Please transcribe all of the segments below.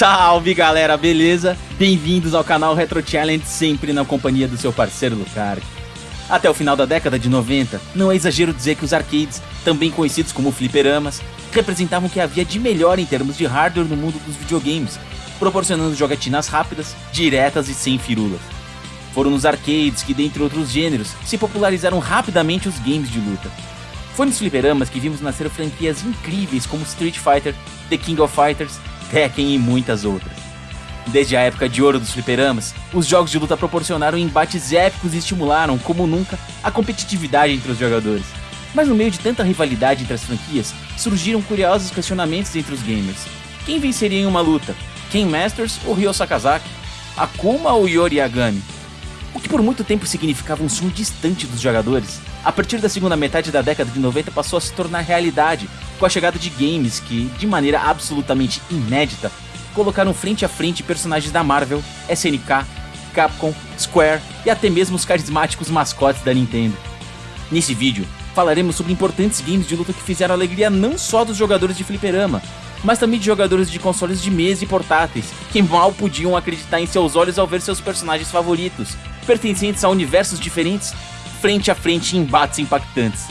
Salve galera, beleza? Bem-vindos ao canal Retro Challenge, sempre na companhia do seu parceiro Lucar. Até o final da década de 90, não é exagero dizer que os arcades, também conhecidos como fliperamas, representavam o que havia de melhor em termos de hardware no mundo dos videogames, proporcionando jogatinas rápidas, diretas e sem firulas. Foram nos arcades que, dentre outros gêneros, se popularizaram rapidamente os games de luta. Foi nos fliperamas que vimos nascer franquias incríveis como Street Fighter, The King of Fighters, Tekken e muitas outras. Desde a época de ouro dos fliperamas, os jogos de luta proporcionaram embates épicos e estimularam, como nunca, a competitividade entre os jogadores. Mas no meio de tanta rivalidade entre as franquias, surgiram curiosos questionamentos entre os gamers. Quem venceria em uma luta? Ken Masters ou Ryo Sakazaki? Akuma ou Yori Yagami? O que por muito tempo significava um sonho distante dos jogadores, a partir da segunda metade da década de 90 passou a se tornar realidade, com a chegada de games que, de maneira absolutamente inédita, colocaram frente a frente personagens da Marvel, SNK, Capcom, Square e até mesmo os carismáticos mascotes da Nintendo. Nesse vídeo, falaremos sobre importantes games de luta que fizeram alegria não só dos jogadores de fliperama, mas também de jogadores de consoles de mesa e portáteis, que mal podiam acreditar em seus olhos ao ver seus personagens favoritos, pertencentes a universos diferentes, frente a frente em embates impactantes.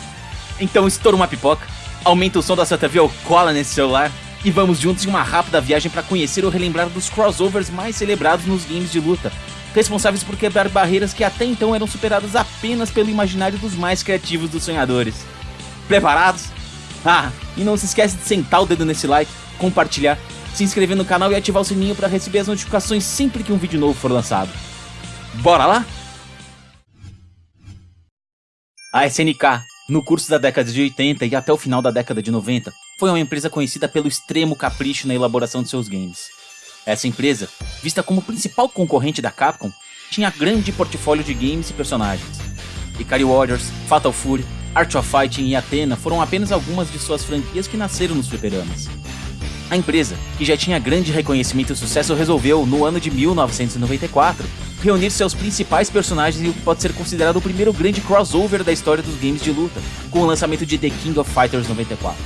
Então estoura uma pipoca, aumenta o som da sua TV ou cola nesse celular e vamos juntos em uma rápida viagem para conhecer ou relembrar dos crossovers mais celebrados nos games de luta, responsáveis por quebrar barreiras que até então eram superadas apenas pelo imaginário dos mais criativos dos sonhadores. Preparados? Ah, e não se esquece de sentar o dedo nesse like, compartilhar, se inscrever no canal e ativar o sininho para receber as notificações sempre que um vídeo novo for lançado. Bora lá? A SNK, no curso da década de 80 e até o final da década de 90, foi uma empresa conhecida pelo extremo capricho na elaboração de seus games. Essa empresa, vista como principal concorrente da Capcom, tinha grande portfólio de games e personagens. Ikari Warriors, Fatal Fury, Art of Fighting e Athena foram apenas algumas de suas franquias que nasceram nos fliperamas. A empresa, que já tinha grande reconhecimento e sucesso, resolveu, no ano de 1994, reunir seus principais personagens em o que pode ser considerado o primeiro grande crossover da história dos games de luta, com o lançamento de The King of Fighters 94.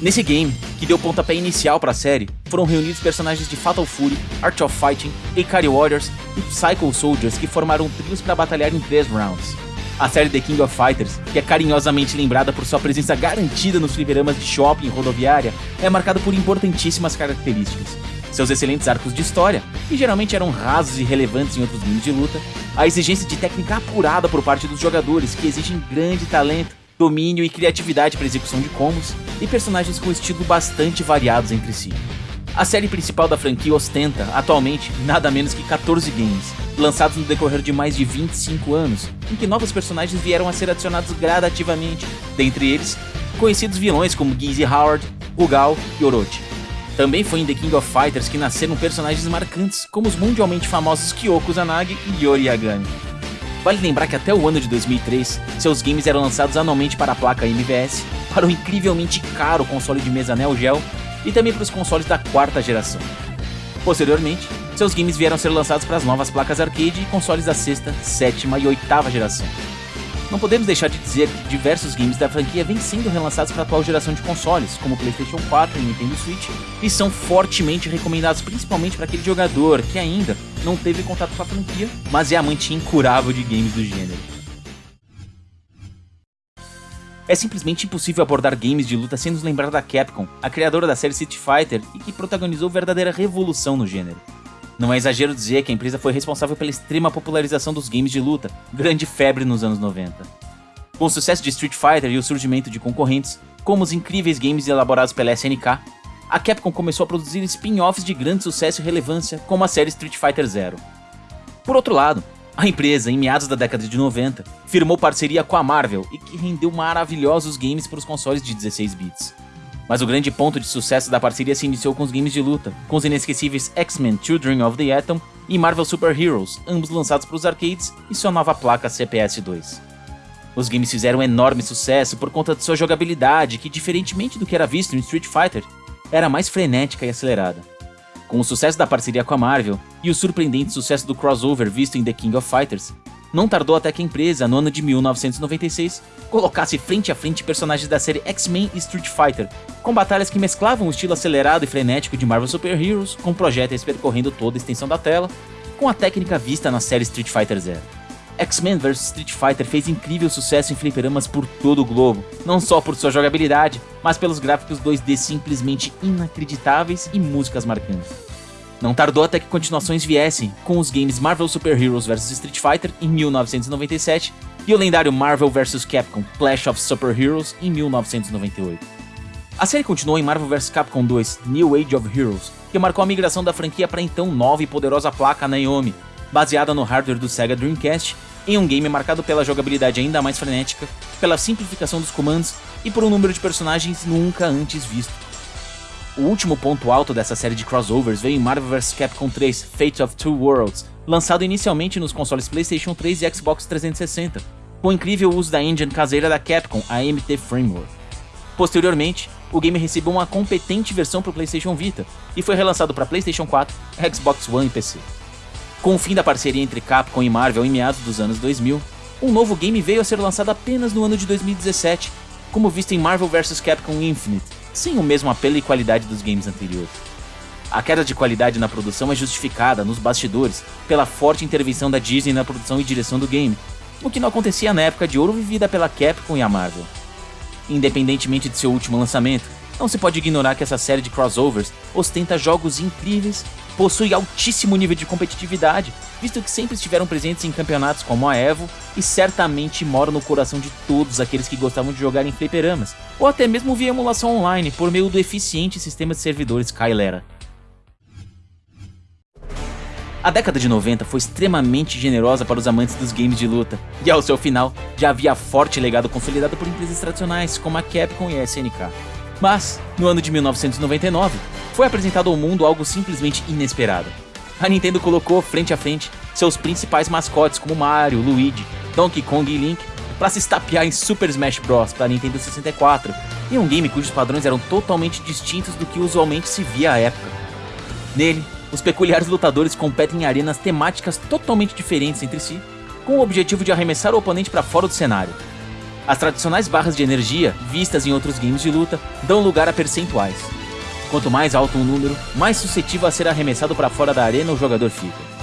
Nesse game, que deu pontapé inicial para a série, foram reunidos personagens de Fatal Fury, Art of Fighting, Ikari Warriors e Psycho Soldiers que formaram trios para batalhar em 3 rounds. A série The King of Fighters, que é carinhosamente lembrada por sua presença garantida nos fliperamas de shopping e rodoviária, é marcada por importantíssimas características. Seus excelentes arcos de história, que geralmente eram rasos e relevantes em outros games de luta, a exigência de técnica apurada por parte dos jogadores, que exigem grande talento, domínio e criatividade para execução de combos, e personagens com estilo bastante variados entre si. A série principal da franquia ostenta, atualmente, nada menos que 14 games, lançados no decorrer de mais de 25 anos, em que novos personagens vieram a ser adicionados gradativamente, dentre eles, conhecidos vilões como Gizzy Howard, Rugal e Orochi. Também foi em The King of Fighters que nasceram personagens marcantes, como os mundialmente famosos Kyoko Zanagi e Yori Yagami. Vale lembrar que até o ano de 2003, seus games eram lançados anualmente para a placa MVS, para o incrivelmente caro console de mesa Neo Geo e também para os consoles da quarta geração. Posteriormente, seus games vieram a ser lançados para as novas placas arcade e consoles da sexta, sétima e oitava geração. Não podemos deixar de dizer que diversos games da franquia vêm sendo relançados para a atual geração de consoles, como PlayStation 4 e Nintendo Switch, e são fortemente recomendados principalmente para aquele jogador que ainda não teve contato com a franquia, mas é amante incurável de games do gênero. É simplesmente impossível abordar games de luta sem nos lembrar da Capcom, a criadora da série Street Fighter e que protagonizou verdadeira revolução no gênero. Não é exagero dizer que a empresa foi responsável pela extrema popularização dos games de luta, grande febre nos anos 90. Com o sucesso de Street Fighter e o surgimento de concorrentes, como os incríveis games elaborados pela SNK, a Capcom começou a produzir spin-offs de grande sucesso e relevância, como a série Street Fighter Zero. Por outro lado, a empresa, em meados da década de 90, firmou parceria com a Marvel e que rendeu maravilhosos games para os consoles de 16 bits. Mas o grande ponto de sucesso da parceria se iniciou com os games de luta, com os inesquecíveis X-Men Children of the Atom e Marvel Super Heroes, ambos lançados para os arcades e sua nova placa CPS-2. Os games fizeram enorme sucesso por conta de sua jogabilidade, que diferentemente do que era visto em Street Fighter, era mais frenética e acelerada. Com o sucesso da parceria com a Marvel e o surpreendente sucesso do crossover visto em The King of Fighters, não tardou até que a empresa, no ano de 1996, colocasse frente a frente personagens da série X-Men e Street Fighter, com batalhas que mesclavam o estilo acelerado e frenético de Marvel Super Heroes, com projéteis percorrendo toda a extensão da tela, com a técnica vista na série Street Fighter Zero. X-Men vs Street Fighter fez incrível sucesso em fliperamas por todo o globo, não só por sua jogabilidade, mas pelos gráficos 2D simplesmente inacreditáveis e músicas marcantes. Não tardou até que continuações viessem, com os games Marvel Super Heroes vs Street Fighter em 1997 e o lendário Marvel vs Capcom Clash of Super Heroes em 1998. A série continuou em Marvel vs Capcom 2 New Age of Heroes, que marcou a migração da franquia para então nova e poderosa placa Naomi, baseada no hardware do Sega Dreamcast, em um game marcado pela jogabilidade ainda mais frenética, pela simplificação dos comandos e por um número de personagens nunca antes visto. O último ponto alto dessa série de crossovers veio em Marvel vs Capcom 3 Fate of Two Worlds, lançado inicialmente nos consoles PlayStation 3 e Xbox 360, com o incrível uso da engine caseira da Capcom, a MT Framework. Posteriormente, o game recebeu uma competente versão para o PlayStation Vita e foi relançado para PlayStation 4, Xbox One e PC. Com o fim da parceria entre Capcom e Marvel em meados dos anos 2000, um novo game veio a ser lançado apenas no ano de 2017, como visto em Marvel vs Capcom Infinite, sem o mesmo apelo e qualidade dos games anteriores. A queda de qualidade na produção é justificada, nos bastidores, pela forte intervenção da Disney na produção e direção do game, o que não acontecia na época de ouro vivida pela Capcom e a Marvel. Independentemente de seu último lançamento, não se pode ignorar que essa série de crossovers ostenta jogos incríveis, possui altíssimo nível de competitividade, visto que sempre estiveram presentes em campeonatos como a EVO e certamente moram no coração de todos aqueles que gostavam de jogar em fliperamas, ou até mesmo via emulação online por meio do eficiente sistema de servidores Kylera. A década de 90 foi extremamente generosa para os amantes dos games de luta, e ao seu final já havia forte legado consolidado por empresas tradicionais como a Capcom e a SNK. Mas, no ano de 1999, foi apresentado ao mundo algo simplesmente inesperado. A Nintendo colocou frente a frente seus principais mascotes como Mario, Luigi, Donkey Kong e Link para se estapear em Super Smash Bros. para Nintendo 64, em um game cujos padrões eram totalmente distintos do que usualmente se via à época. Nele, os peculiares lutadores competem em arenas temáticas totalmente diferentes entre si, com o objetivo de arremessar o oponente para fora do cenário. As tradicionais barras de energia, vistas em outros games de luta, dão lugar a percentuais. Quanto mais alto um número, mais suscetível a ser arremessado para fora da arena o jogador fica.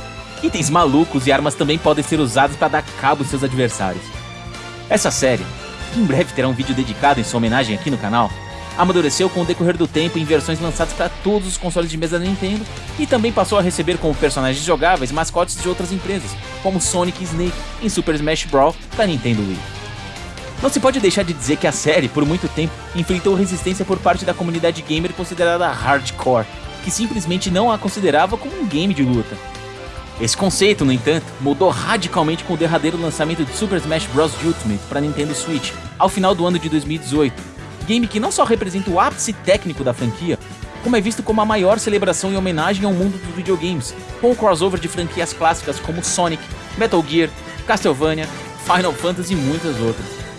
Itens malucos e armas também podem ser usados para dar cabo aos seus adversários. Essa série, que em breve terá um vídeo dedicado em sua homenagem aqui no canal, amadureceu com o decorrer do tempo em versões lançadas para todos os consoles de mesa da Nintendo e também passou a receber como personagens jogáveis mascotes de outras empresas, como Sonic e Snake em Super Smash Bros. da Nintendo Wii. Não se pode deixar de dizer que a série, por muito tempo, enfrentou resistência por parte da comunidade gamer considerada hardcore, que simplesmente não a considerava como um game de luta. Esse conceito, no entanto, mudou radicalmente com o derradeiro lançamento de Super Smash Bros. Ultimate para Nintendo Switch, ao final do ano de 2018. Game que não só representa o ápice técnico da franquia, como é visto como a maior celebração e homenagem ao mundo dos videogames, com o crossover de franquias clássicas como Sonic, Metal Gear, Castlevania, Final Fantasy e muitas outras.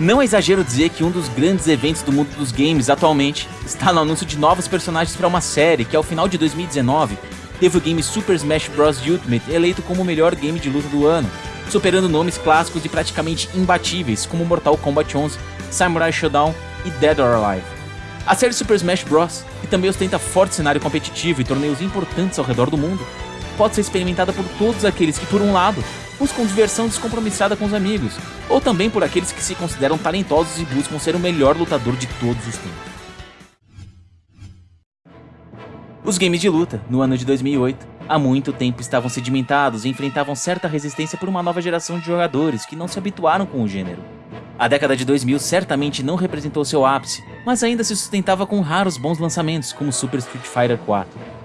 Não é exagero dizer que um dos grandes eventos do mundo dos games atualmente está no anúncio de novos personagens para uma série que, ao final de 2019, teve o game Super Smash Bros. Ultimate eleito como o melhor game de luta do ano, superando nomes clássicos e praticamente imbatíveis como Mortal Kombat 11, Samurai Shodown e Dead or Alive. A série Super Smash Bros., que também ostenta forte cenário competitivo e torneios importantes ao redor do mundo, pode ser experimentada por todos aqueles que, por um lado, buscam diversão descompromissada com os amigos, ou também por aqueles que se consideram talentosos e buscam ser o melhor lutador de todos os tempos. Os games de luta, no ano de 2008, há muito tempo estavam sedimentados e enfrentavam certa resistência por uma nova geração de jogadores que não se habituaram com o gênero. A década de 2000 certamente não representou seu ápice, mas ainda se sustentava com raros bons lançamentos, como Super Street Fighter 4.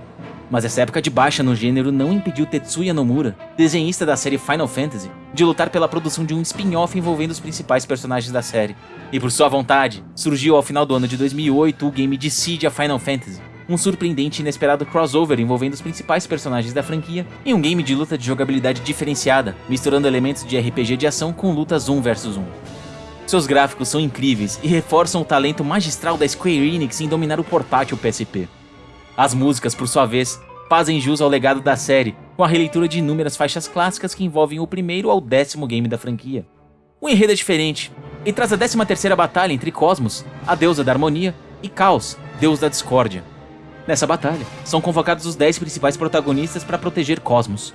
Mas essa época de baixa no gênero não impediu Tetsuya Nomura, desenhista da série Final Fantasy, de lutar pela produção de um spin-off envolvendo os principais personagens da série. E por sua vontade, surgiu ao final do ano de 2008 o game Dissidia Final Fantasy, um surpreendente e inesperado crossover envolvendo os principais personagens da franquia em um game de luta de jogabilidade diferenciada, misturando elementos de RPG de ação com lutas 1 vs 1. Seus gráficos são incríveis e reforçam o talento magistral da Square Enix em dominar o portátil PSP. As músicas, por sua vez, fazem jus ao legado da série com a releitura de inúmeras faixas clássicas que envolvem o primeiro ao décimo game da franquia. O enredo é diferente, e traz a 13ª batalha entre Cosmos, a deusa da harmonia, e Caos, deus da discórdia. Nessa batalha, são convocados os 10 principais protagonistas para proteger Cosmos.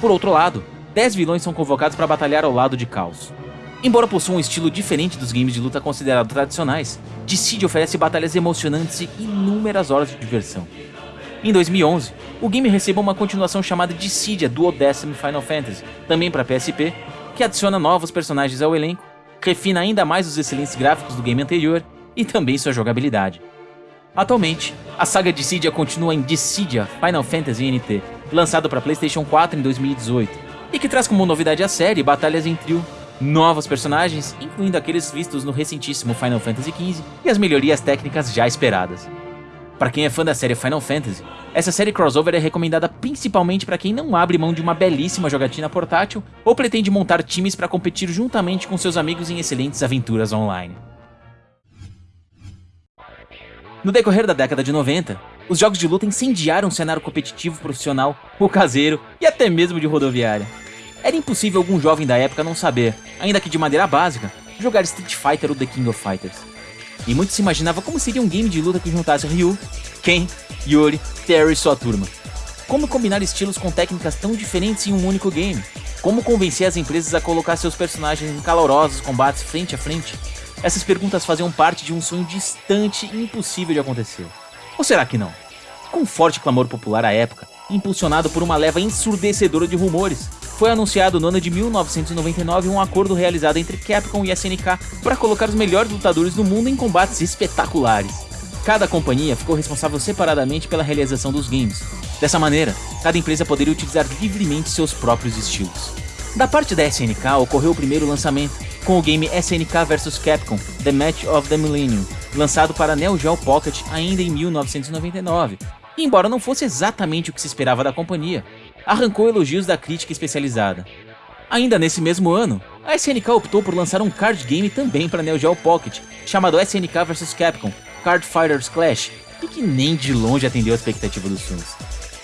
Por outro lado, 10 vilões são convocados para batalhar ao lado de Caos. Embora possua um estilo diferente dos games de luta considerados tradicionais, Dissidia oferece batalhas emocionantes e inúmeras horas de diversão. Em 2011, o game recebeu uma continuação chamada Dissidia Duodecim Final Fantasy, também para PSP, que adiciona novos personagens ao elenco, refina ainda mais os excelentes gráficos do game anterior e também sua jogabilidade. Atualmente, a saga Dissidia continua em Dissidia Final Fantasy NT, lançado para PlayStation 4 em 2018, e que traz como novidade a série batalhas em trio, novos personagens, incluindo aqueles vistos no recentíssimo Final Fantasy XV, e as melhorias técnicas já esperadas. Para quem é fã da série Final Fantasy, essa série crossover é recomendada principalmente para quem não abre mão de uma belíssima jogatina portátil ou pretende montar times para competir juntamente com seus amigos em excelentes aventuras online. No decorrer da década de 90, os jogos de luta incendiaram o cenário competitivo profissional, o caseiro e até mesmo de rodoviária. Era impossível algum jovem da época não saber, ainda que de maneira básica, jogar Street Fighter ou The King of Fighters e muito se imaginava como seria um game de luta que juntasse Ryu, Ken, Yuri, Terry e sua turma. Como combinar estilos com técnicas tão diferentes em um único game? Como convencer as empresas a colocar seus personagens em calorosos combates frente a frente? Essas perguntas faziam parte de um sonho distante e impossível de acontecer. Ou será que não? Com forte clamor popular à época, impulsionado por uma leva ensurdecedora de rumores, foi anunciado no ano de 1999 um acordo realizado entre Capcom e SNK para colocar os melhores lutadores do mundo em combates espetaculares. Cada companhia ficou responsável separadamente pela realização dos games. Dessa maneira, cada empresa poderia utilizar livremente seus próprios estilos. Da parte da SNK ocorreu o primeiro lançamento, com o game SNK vs Capcom The Match of the Millennium, lançado para Neo Geo Pocket ainda em 1999. E embora não fosse exatamente o que se esperava da companhia, arrancou elogios da crítica especializada. Ainda nesse mesmo ano, a SNK optou por lançar um card game também para Neo Geo Pocket, chamado SNK vs Capcom Card Fighters Clash, e que nem de longe atendeu a expectativa dos fãs.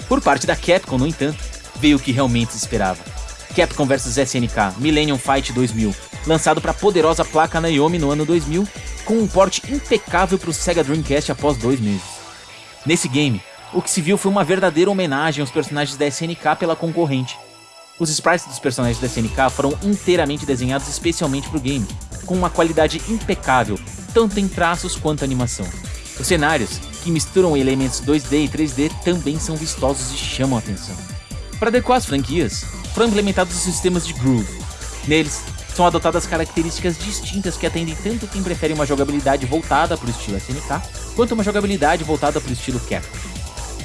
Por parte da Capcom, no entanto, veio o que realmente se esperava. Capcom vs SNK Millennium Fight 2000, lançado para a poderosa placa Naomi no ano 2000, com um porte impecável para o Sega Dreamcast após dois meses. Nesse game, o que se viu foi uma verdadeira homenagem aos personagens da SNK pela concorrente. Os sprites dos personagens da SNK foram inteiramente desenhados especialmente para o game, com uma qualidade impecável, tanto em traços quanto animação. Os cenários, que misturam elementos 2D e 3D, também são vistosos e chamam a atenção. Para adequar as franquias, foram implementados os sistemas de Groove. Neles, são adotadas características distintas que atendem tanto quem prefere uma jogabilidade voltada para o estilo SNK, quanto uma jogabilidade voltada para o estilo Capcom.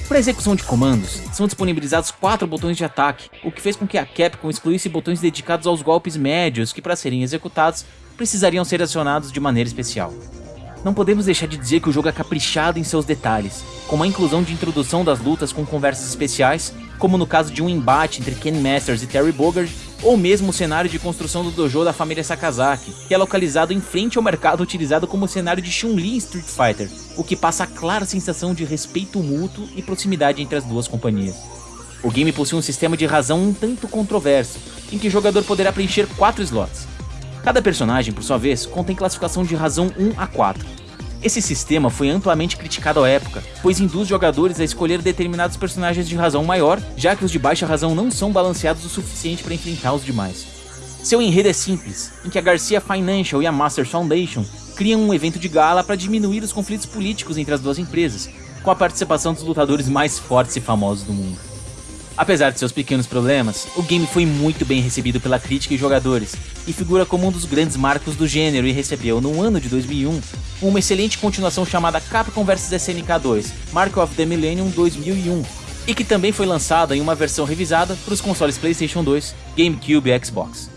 Para execução de comandos, são disponibilizados quatro botões de ataque, o que fez com que a Capcom excluísse botões dedicados aos golpes médios que, para serem executados, precisariam ser acionados de maneira especial. Não podemos deixar de dizer que o jogo é caprichado em seus detalhes, como a inclusão de introdução das lutas com conversas especiais, como no caso de um embate entre Ken Masters e Terry Bogard, ou mesmo o cenário de construção do dojo da família Sakazaki, que é localizado em frente ao mercado utilizado como cenário de Chun-Li Street Fighter, o que passa a clara sensação de respeito mútuo e proximidade entre as duas companhias. O game possui um sistema de razão um tanto controverso, em que o jogador poderá preencher 4 slots. Cada personagem, por sua vez, contém classificação de razão 1 a 4, esse sistema foi amplamente criticado à época, pois induz jogadores a escolher determinados personagens de razão maior, já que os de baixa razão não são balanceados o suficiente para enfrentar os demais. Seu enredo é simples, em que a Garcia Financial e a Masters Foundation criam um evento de gala para diminuir os conflitos políticos entre as duas empresas, com a participação dos lutadores mais fortes e famosos do mundo. Apesar de seus pequenos problemas, o game foi muito bem recebido pela crítica e jogadores, e figura como um dos grandes marcos do gênero e recebeu, no ano de 2001, uma excelente continuação chamada Capcom vs SNK 2, Mark of the Millennium 2001, e que também foi lançada em uma versão revisada para os consoles PlayStation 2, GameCube e Xbox.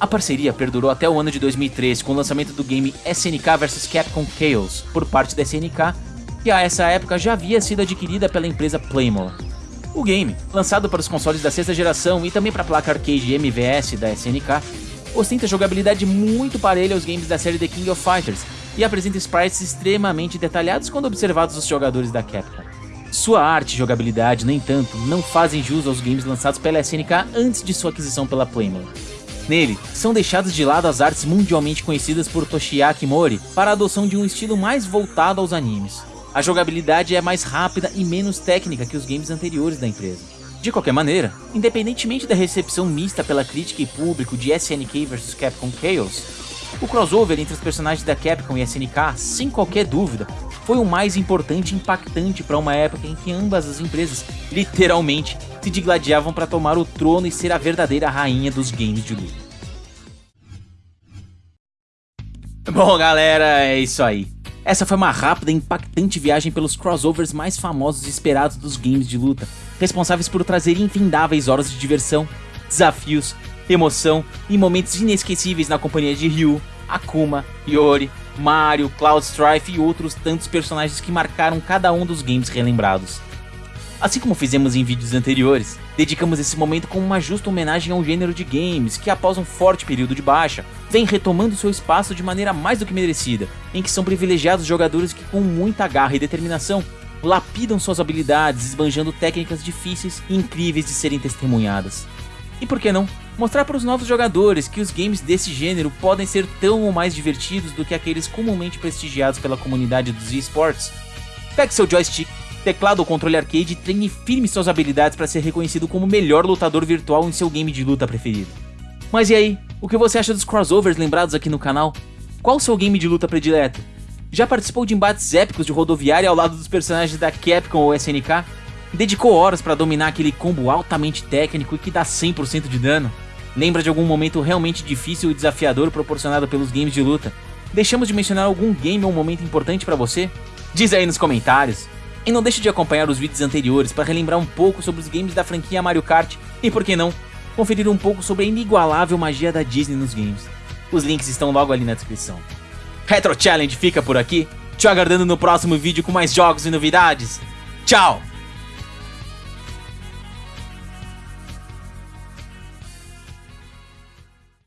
A parceria perdurou até o ano de 2003 com o lançamento do game SNK vs Capcom Chaos por parte da SNK, que a essa época já havia sido adquirida pela empresa Playmore. O game, lançado para os consoles da sexta geração e também para a placa arcade MVS da SNK, ostenta jogabilidade muito parelha aos games da série The King of Fighters e apresenta sprites extremamente detalhados quando observados os jogadores da Capcom. Sua arte e jogabilidade, no entanto, não fazem jus aos games lançados pela SNK antes de sua aquisição pela Playmore. Nele, são deixadas de lado as artes mundialmente conhecidas por Toshiaki Mori para a adoção de um estilo mais voltado aos animes. A jogabilidade é mais rápida e menos técnica que os games anteriores da empresa. De qualquer maneira, independentemente da recepção mista pela crítica e público de SNK vs Capcom Chaos, o crossover entre os personagens da Capcom e SNK, sem qualquer dúvida, foi o mais importante e impactante para uma época em que ambas as empresas literalmente se digladiavam para tomar o trono e ser a verdadeira rainha dos games de luta. Bom galera, é isso aí. Essa foi uma rápida e impactante viagem pelos crossovers mais famosos e esperados dos games de luta, responsáveis por trazer infindáveis horas de diversão, desafios, emoção e momentos inesquecíveis na companhia de Ryu, Akuma, Yori, Mario, Cloud Strife e outros tantos personagens que marcaram cada um dos games relembrados. Assim como fizemos em vídeos anteriores, dedicamos esse momento com uma justa homenagem ao gênero de games que após um forte período de baixa, vem retomando seu espaço de maneira mais do que merecida, em que são privilegiados jogadores que com muita garra e determinação lapidam suas habilidades esbanjando técnicas difíceis e incríveis de serem testemunhadas. E por que não? Mostrar para os novos jogadores que os games desse gênero podem ser tão ou mais divertidos do que aqueles comumente prestigiados pela comunidade dos esports. Pegue seu joystick, teclado ou controle arcade e treine firme suas habilidades para ser reconhecido como o melhor lutador virtual em seu game de luta preferido. Mas e aí, o que você acha dos crossovers lembrados aqui no canal? Qual o seu game de luta predileto? Já participou de embates épicos de rodoviária ao lado dos personagens da Capcom ou SNK? Dedicou horas para dominar aquele combo altamente técnico e que dá 100% de dano? Lembra de algum momento realmente difícil e desafiador proporcionado pelos games de luta? Deixamos de mencionar algum game ou momento importante para você? Diz aí nos comentários. E não deixe de acompanhar os vídeos anteriores para relembrar um pouco sobre os games da franquia Mario Kart e, por que não, conferir um pouco sobre a inigualável magia da Disney nos games. Os links estão logo ali na descrição. Retro Challenge fica por aqui, te aguardando no próximo vídeo com mais jogos e novidades. Tchau!